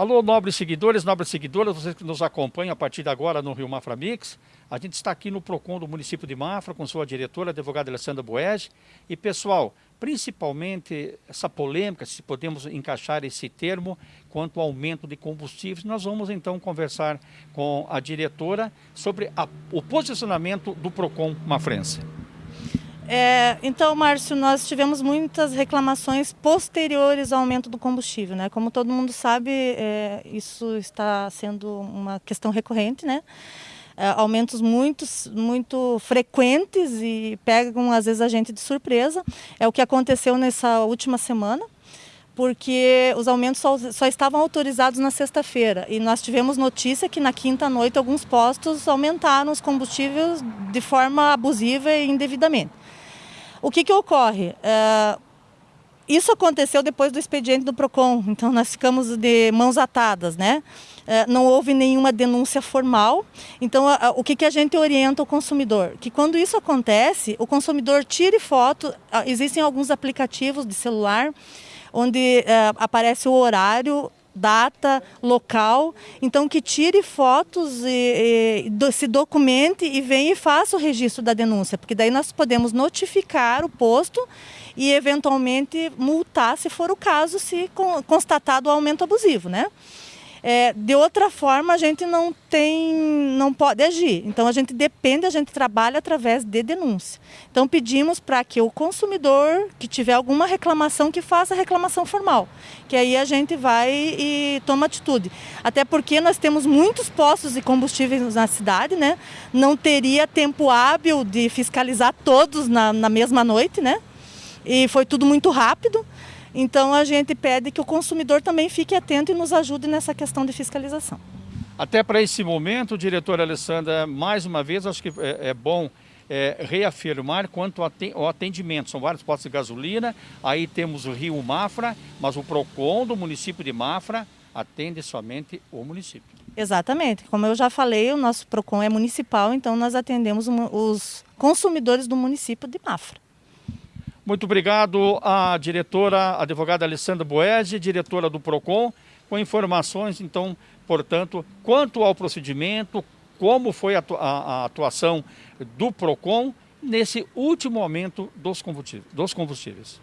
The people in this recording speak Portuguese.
Alô, nobres seguidores, nobres seguidoras, vocês que nos acompanham a partir de agora no Rio Mafra Mix. A gente está aqui no PROCON do município de Mafra com sua diretora, a advogada Alessandra Boege. E, pessoal, principalmente essa polêmica, se podemos encaixar esse termo, quanto ao aumento de combustíveis, nós vamos então conversar com a diretora sobre a, o posicionamento do PROCON Mafrense. É, então, Márcio, nós tivemos muitas reclamações posteriores ao aumento do combustível. Né? Como todo mundo sabe, é, isso está sendo uma questão recorrente, né? É, aumentos muito, muito frequentes e pegam às vezes a gente de surpresa. É o que aconteceu nessa última semana porque os aumentos só, só estavam autorizados na sexta-feira. E nós tivemos notícia que na quinta noite alguns postos aumentaram os combustíveis de forma abusiva e indevidamente. O que, que ocorre? É, isso aconteceu depois do expediente do PROCON, então nós ficamos de mãos atadas, né? É, não houve nenhuma denúncia formal. Então, o que, que a gente orienta o consumidor? Que quando isso acontece, o consumidor tire foto. Existem alguns aplicativos de celular onde é, aparece o horário data, local, então que tire fotos e, e, se documente e venha e faça o registro da denúncia, porque daí nós podemos notificar o posto e eventualmente multar se for o caso, se constatado o aumento abusivo, né? É, de outra forma, a gente não tem, não pode agir. Então, a gente depende, a gente trabalha através de denúncia. Então, pedimos para que o consumidor que tiver alguma reclamação, que faça reclamação formal. Que aí a gente vai e toma atitude. Até porque nós temos muitos postos de combustíveis na cidade, né? Não teria tempo hábil de fiscalizar todos na, na mesma noite, né? E foi tudo muito rápido. Então a gente pede que o consumidor também fique atento e nos ajude nessa questão de fiscalização. Até para esse momento, diretora Alessandra, mais uma vez, acho que é, é bom é, reafirmar quanto ao atendimento. São vários postos de gasolina, aí temos o Rio Mafra, mas o PROCON do município de Mafra atende somente o município. Exatamente. Como eu já falei, o nosso PROCON é municipal, então nós atendemos os consumidores do município de Mafra. Muito obrigado à diretora, a advogada Alessandra Boese, diretora do PROCON, com informações, então, portanto, quanto ao procedimento, como foi a, a, a atuação do PROCON nesse último aumento dos combustíveis. Dos combustíveis.